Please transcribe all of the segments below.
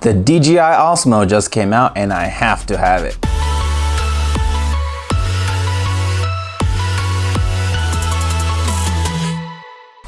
The DJI Osmo just came out and I have to have it.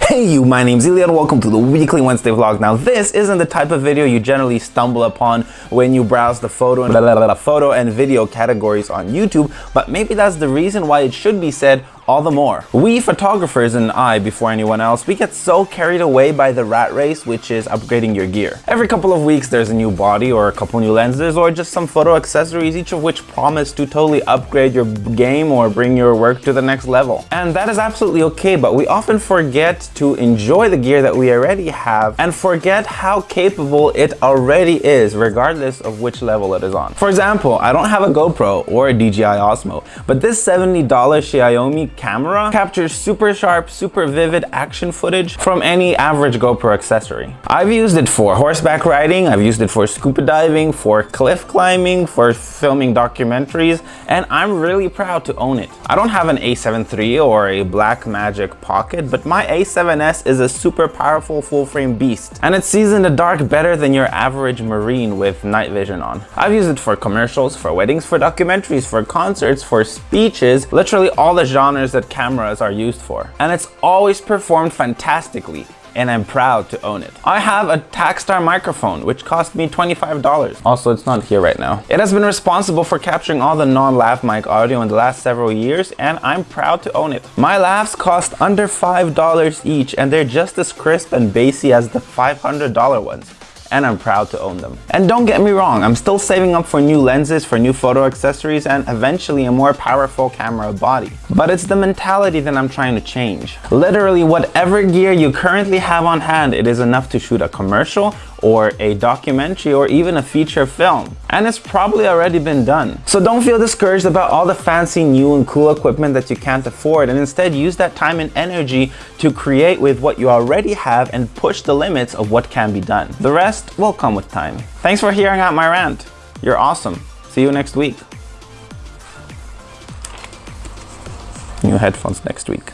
Hey you, my name's Ilya and welcome to the weekly Wednesday vlog. Now this isn't the type of video you generally stumble upon when you browse the photo and, blah, blah, blah, photo and video categories on YouTube, but maybe that's the reason why it should be said all the more. We photographers and I, before anyone else, we get so carried away by the rat race, which is upgrading your gear. Every couple of weeks, there's a new body or a couple new lenses or just some photo accessories, each of which promise to totally upgrade your game or bring your work to the next level. And that is absolutely okay, but we often forget to enjoy the gear that we already have and forget how capable it already is, regardless of which level it is on. For example, I don't have a GoPro or a DJI Osmo, but this $70 Xiaomi camera captures super sharp, super vivid action footage from any average GoPro accessory. I've used it for horseback riding, I've used it for scuba diving, for cliff climbing, for filming documentaries, and I'm really proud to own it. I don't have an a7 III or a Blackmagic Pocket, but my a7S is a super powerful full-frame beast, and it sees in the dark better than your average Marine with night vision on. I've used it for commercials, for weddings, for documentaries, for concerts, for speeches, literally all the genres that cameras are used for. And it's always performed fantastically and I'm proud to own it. I have a Takstar microphone, which cost me $25. Also, it's not here right now. It has been responsible for capturing all the non-lav mic audio in the last several years, and I'm proud to own it. My lavs cost under $5 each, and they're just as crisp and bassy as the $500 ones and I'm proud to own them. And don't get me wrong, I'm still saving up for new lenses, for new photo accessories, and eventually a more powerful camera body. But it's the mentality that I'm trying to change. Literally, whatever gear you currently have on hand, it is enough to shoot a commercial or a documentary or even a feature film. And it's probably already been done. So don't feel discouraged about all the fancy new and cool equipment that you can't afford and instead use that time and energy to create with what you already have and push the limits of what can be done. The rest will come with time. Thanks for hearing out my rant. You're awesome. See you next week. New headphones next week.